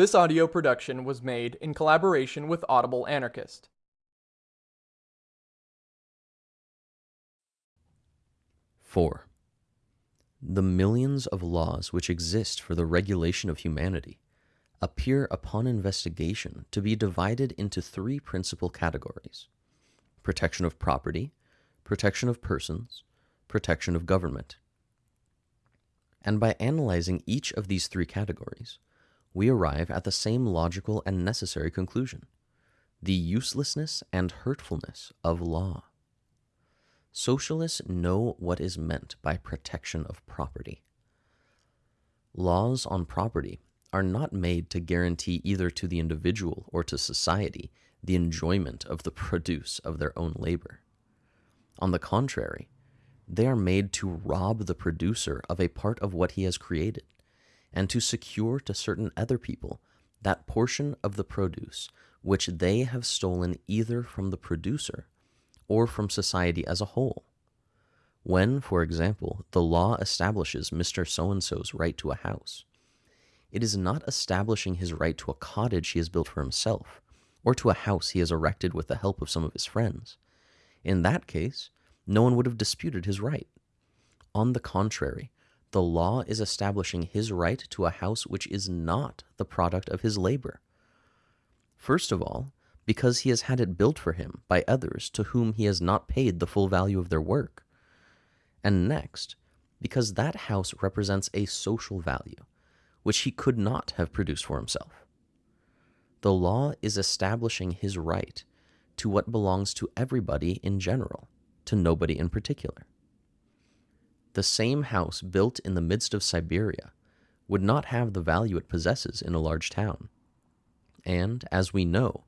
This audio production was made in collaboration with Audible Anarchist. Four. The millions of laws which exist for the regulation of humanity appear upon investigation to be divided into three principal categories protection of property, protection of persons, protection of government. And by analyzing each of these three categories, we arrive at the same logical and necessary conclusion the uselessness and hurtfulness of law. Socialists know what is meant by protection of property. Laws on property are not made to guarantee either to the individual or to society the enjoyment of the produce of their own labor. On the contrary, they are made to rob the producer of a part of what he has created and to secure to certain other people that portion of the produce which they have stolen either from the producer or from society as a whole. When, for example, the law establishes Mr. So and so's right to a house, it is not establishing his right to a cottage he has built for himself, or to a house he has erected with the help of some of his friends. In that case, no one would have disputed his right. On the contrary, the law is establishing his right to a house which is not the product of his labor. First of all, because he has had it built for him by others to whom he has not paid the full value of their work. And next, because that house represents a social value, which he could not have produced for himself. The law is establishing his right to what belongs to everybody in general, to nobody in particular the same house built in the midst of Siberia would not have the value it possesses in a large town. And, as we know,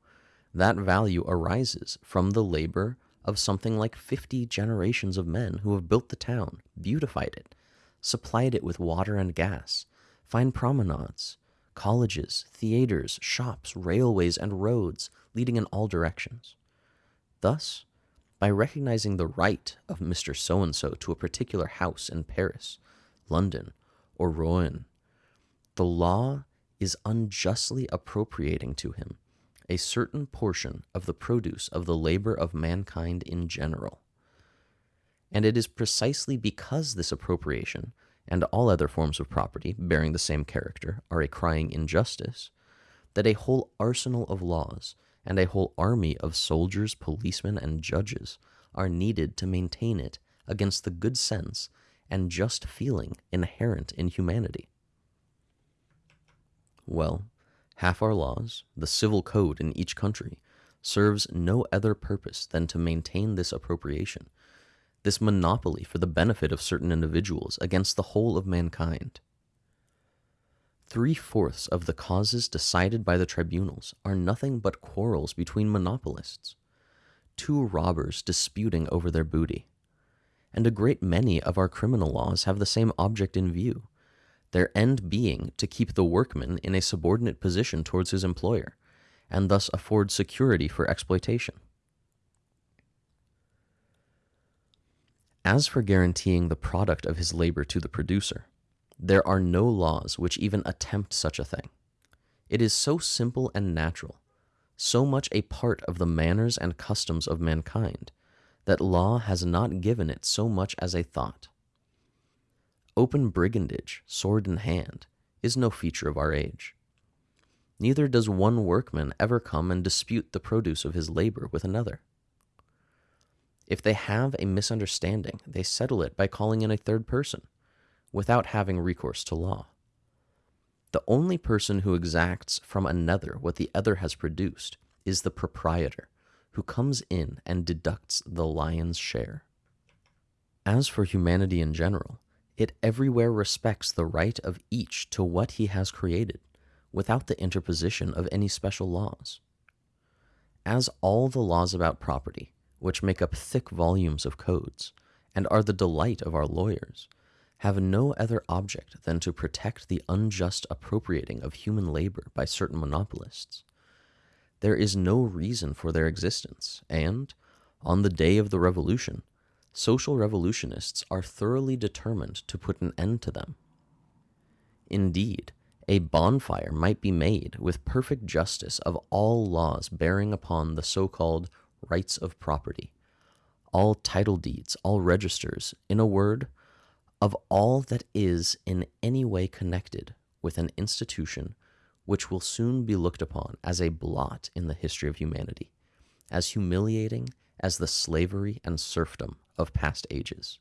that value arises from the labor of something like 50 generations of men who have built the town, beautified it, supplied it with water and gas, fine promenades, colleges, theaters, shops, railways, and roads leading in all directions. Thus, by recognizing the right of Mr. So and so to a particular house in Paris, London, or Rouen. The law is unjustly appropriating to him a certain portion of the produce of the labor of mankind in general. And it is precisely because this appropriation and all other forms of property bearing the same character are a crying injustice that a whole arsenal of laws and a whole army of soldiers, policemen, and judges are needed to maintain it against the good sense and just feeling inherent in humanity. Well, half our laws, the civil code in each country, serves no other purpose than to maintain this appropriation, this monopoly for the benefit of certain individuals against the whole of mankind. Three fourths of the causes decided by the tribunals are nothing but quarrels between monopolists, two robbers disputing over their booty. And a great many of our criminal laws have the same object in view, their end being to keep the workman in a subordinate position towards his employer, and thus afford security for exploitation. As for guaranteeing the product of his labor to the producer, there are no laws which even attempt such a thing. It is so simple and natural, so much a part of the manners and customs of mankind, that law has not given it so much as a thought. Open brigandage, sword in hand, is no feature of our age. Neither does one workman ever come and dispute the produce of his labor with another. If they have a misunderstanding, they settle it by calling in a third person without having recourse to law. The only person who exacts from another what the other has produced is the proprietor, who comes in and deducts the lion's share. As for humanity in general, it everywhere respects the right of each to what he has created, without the interposition of any special laws. As all the laws about property, which make up thick volumes of codes, and are the delight of our lawyers, have no other object than to protect the unjust appropriating of human labor by certain monopolists. There is no reason for their existence, and, on the day of the revolution, social revolutionists are thoroughly determined to put an end to them. Indeed, A bonfire might be made with perfect justice of all laws bearing upon the so called rights of property, all title deeds, all registers, in a word, of all that is in any way connected with an institution which will soon be looked upon as a blot in the history of humanity, as humiliating as the slavery and serfdom of past ages.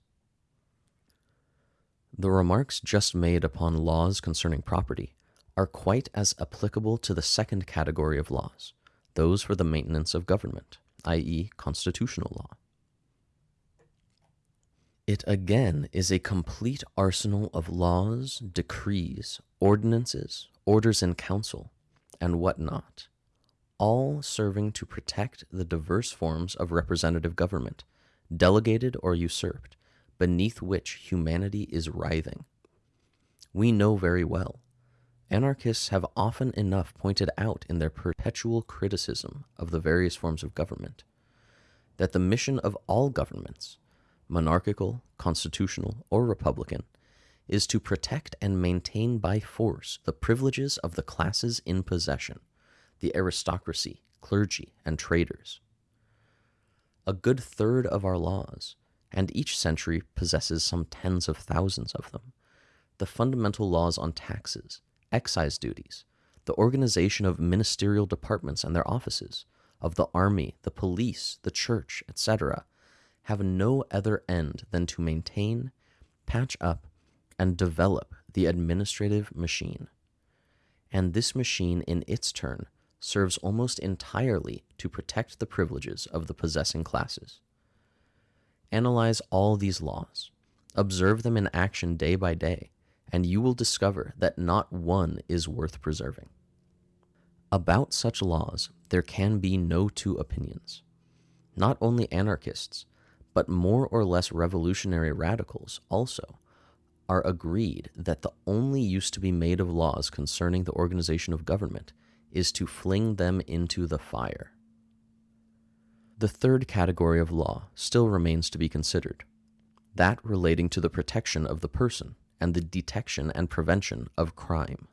The remarks just made upon laws concerning property are quite as applicable to the second category of laws, those for the maintenance of government, i.e., constitutional law. It again is a complete arsenal of laws, decrees, ordinances, orders in council, and what not, all serving to protect the diverse forms of representative government, delegated or usurped, beneath which humanity is writhing. We know very well. Anarchists have often enough pointed out in their perpetual criticism of the various forms of government that the mission of all governments, monarchical, constitutional, or republican, is to protect and maintain by force the privileges of the classes in possession, the aristocracy, clergy, and traders. A good third of our laws, and each century possesses some tens of thousands of them, the fundamental laws on taxes, excise duties, the organization of ministerial departments and their offices, of the army, the police, the church, etc., have no other end than to maintain, patch up, and develop the administrative machine. And this machine, in its turn, serves almost entirely to protect the privileges of the possessing classes. Analyze all these laws, observe them in action day by day, and you will discover that not one is worth preserving. About such laws, there can be no two opinions. Not only anarchists, but more or less revolutionary radicals also are agreed that the only use to be made of laws concerning the organization of government is to fling them into the fire. The third category of law still remains to be considered, that relating to the protection of the person and the detection and prevention of crime.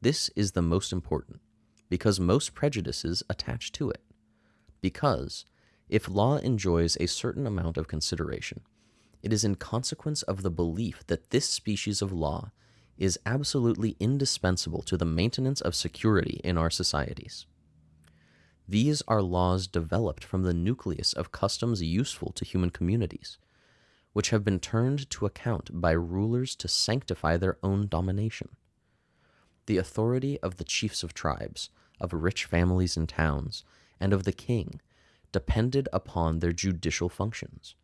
This is the most important, because most prejudices attach to it, because if law enjoys a certain amount of consideration, it is in consequence of the belief that this species of law is absolutely indispensable to the maintenance of security in our societies. These are laws developed from the nucleus of customs useful to human communities, which have been turned to account by rulers to sanctify their own domination. The authority of the chiefs of tribes, of rich families and towns, and of the king depended upon their judicial functions,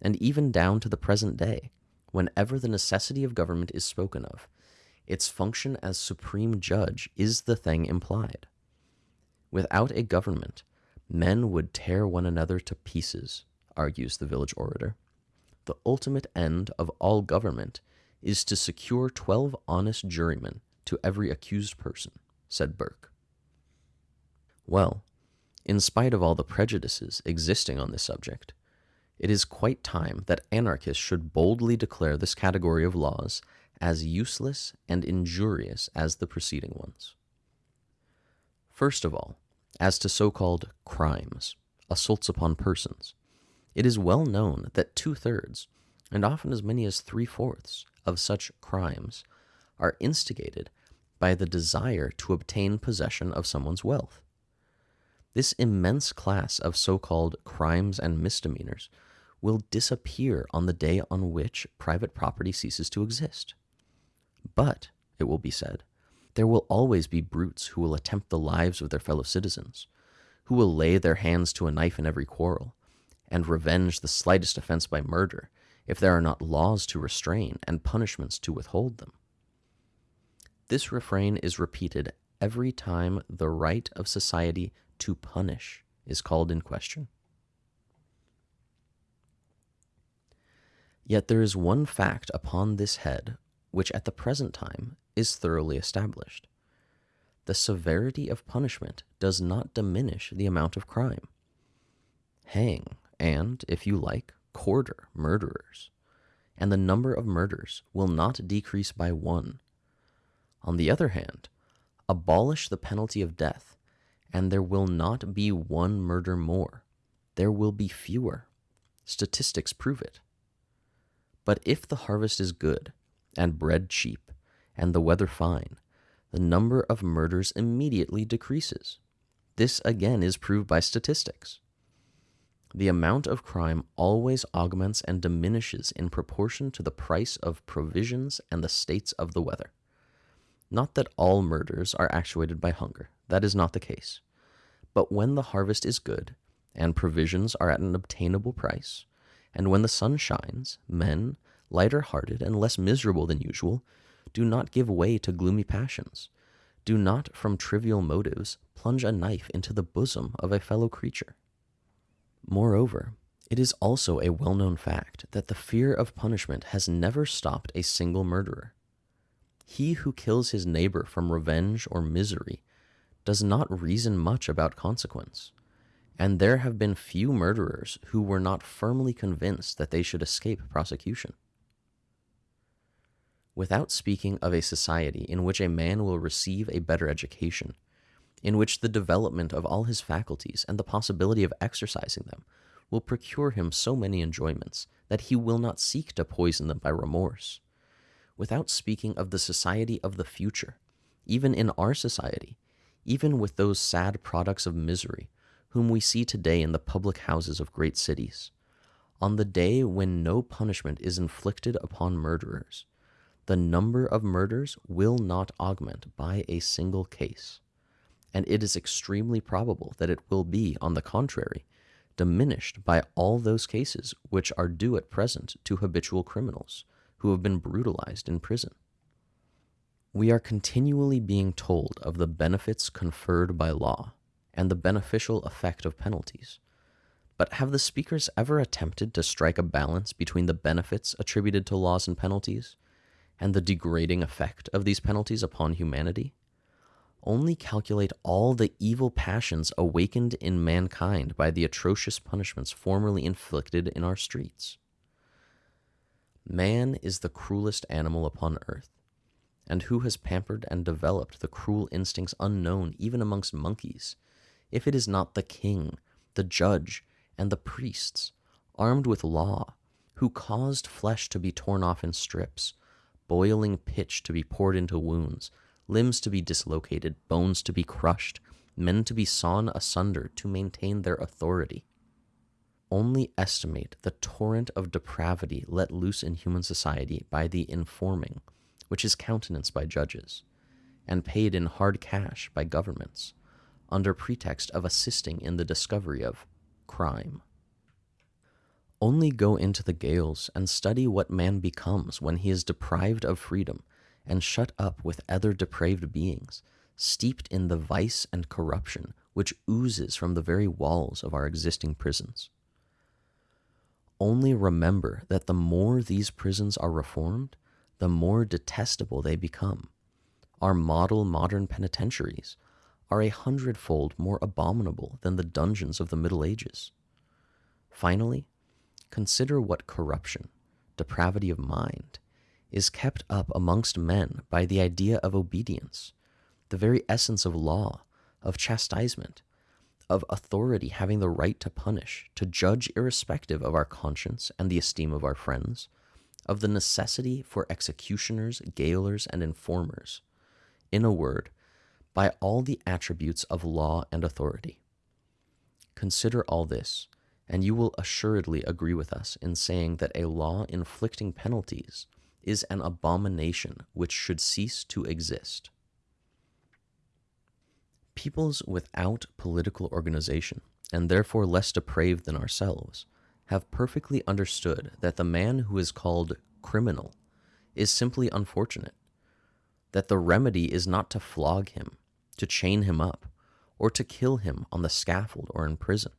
and even down to the present day, whenever the necessity of government is spoken of, its function as supreme judge is the thing implied. Without a government, men would tear one another to pieces, argues the village orator. The ultimate end of all government is to secure twelve honest jurymen to every accused person, said Burke. Well, in spite of all the prejudices existing on this subject, it is quite time that anarchists should boldly declare this category of laws as useless and injurious as the preceding ones. First of all, as to so called crimes, assaults upon persons, it is well known that two thirds, and often as many as three fourths, of such crimes are instigated by the desire to obtain possession of someone's wealth. This immense class of so called crimes and misdemeanors will disappear on the day on which private property ceases to exist. But, it will be said, there will always be brutes who will attempt the lives of their fellow citizens, who will lay their hands to a knife in every quarrel, and revenge the slightest offense by murder if there are not laws to restrain and punishments to withhold them. This refrain is repeated every time the right of society to punish is called in question. Yet there is one fact upon this head which at the present time is thoroughly established. The severity of punishment does not diminish the amount of crime. Hang, and, if you like, quarter murderers, and the number of murders will not decrease by one. On the other hand, abolish the penalty of death, and there will not be one murder more. There will be fewer. Statistics prove it. But if the harvest is good, and bread cheap, and the weather fine, the number of murders immediately decreases. This again is proved by statistics. The amount of crime always augments and diminishes in proportion to the price of provisions and the states of the weather. Not that all murders are actuated by hunger, that is not the case. But when the harvest is good, and provisions are at an obtainable price, and when the sun shines, men, lighter hearted and less miserable than usual, do not give way to gloomy passions. Do not, from trivial motives, plunge a knife into the bosom of a fellow creature. Moreover, it is also a well known fact that the fear of punishment has never stopped a single murderer. He who kills his neighbor from revenge or misery does not reason much about consequence, and there have been few murderers who were not firmly convinced that they should escape prosecution. Without speaking of a society in which a man will receive a better education, in which the development of all his faculties and the possibility of exercising them will procure him so many enjoyments that he will not seek to poison them by remorse. Without speaking of the society of the future, even in our society, even with those sad products of misery whom we see today in the public houses of great cities, on the day when no punishment is inflicted upon murderers, the number of murders will not augment by a single case and it is extremely probable that it will be, on the contrary, diminished by all those cases which are due at present to habitual criminals who have been brutalized in prison. We are continually being told of the benefits conferred by law and the beneficial effect of penalties. But have the speakers ever attempted to strike a balance between the benefits attributed to laws and penalties and the degrading effect of these penalties upon humanity? only calculate all the evil passions awakened in mankind by the atrocious punishments formerly inflicted in our streets. Man is the cruelest animal upon earth, and who has pampered and developed the cruel instincts unknown even amongst monkeys, if it is not the king, the judge, and the priests, armed with law, who caused flesh to be torn off in strips, boiling pitch to be poured into wounds, limbs to be dislocated, bones to be crushed, men to be sawn asunder to maintain their authority. Only estimate the torrent of depravity let loose in human society by the informing, which is countenanced by judges, and paid in hard cash by governments, under pretext of assisting in the discovery of crime. Only go into the gaols and study what man becomes when he is deprived of freedom and shut up with other depraved beings, steeped in the vice and corruption which oozes from the very walls of our existing prisons. Only remember that the more these prisons are reformed, the more detestable they become. Our model modern penitentiaries are a hundredfold more abominable than the dungeons of the Middle Ages. Finally, consider what corruption, depravity of mind, is kept up amongst men by the idea of obedience, the very essence of law, of chastisement, of authority having the right to punish, to judge irrespective of our conscience and the esteem of our friends, of the necessity for executioners, gaolers, and informers. In a word, by all the attributes of law and authority. Consider all this, and you will assuredly agree with us in saying that a law inflicting penalties is an abomination which should cease to exist. Peoples without political organization, and therefore less depraved than ourselves, have perfectly understood that the man who is called criminal is simply unfortunate, that the remedy is not to flog him, to chain him up, or to kill him on the scaffold or in prison,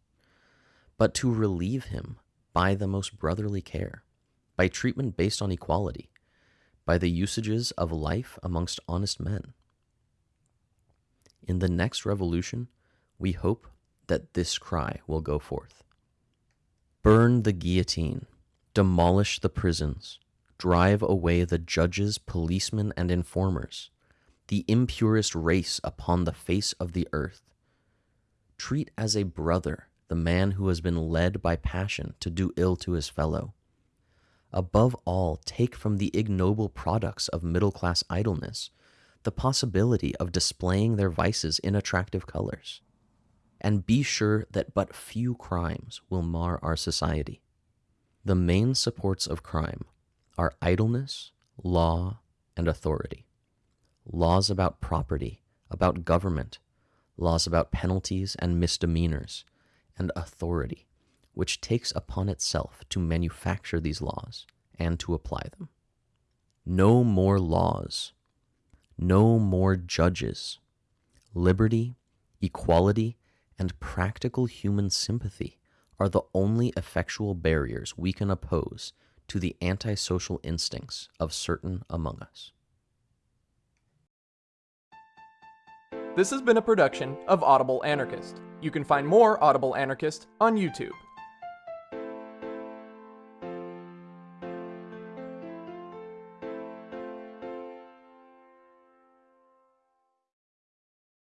but to relieve him by the most brotherly care, by treatment based on equality, by the usages of life amongst honest men. In the next revolution, we hope that this cry will go forth Burn the guillotine, demolish the prisons, drive away the judges, policemen, and informers, the impurest race upon the face of the earth. Treat as a brother the man who has been led by passion to do ill to his fellow. Above all, take from the ignoble products of middle class idleness the possibility of displaying their vices in attractive colors. And be sure that but few crimes will mar our society. The main supports of crime are idleness, law, and authority. Laws about property, about government, laws about penalties and misdemeanors, and authority, which takes upon itself to manufacture these laws and to apply them. No more laws, no more judges. Liberty, equality, and practical human sympathy are the only effectual barriers we can oppose to the antisocial instincts of certain among us. This has been a production of Audible Anarchist. You can find more Audible Anarchist on YouTube.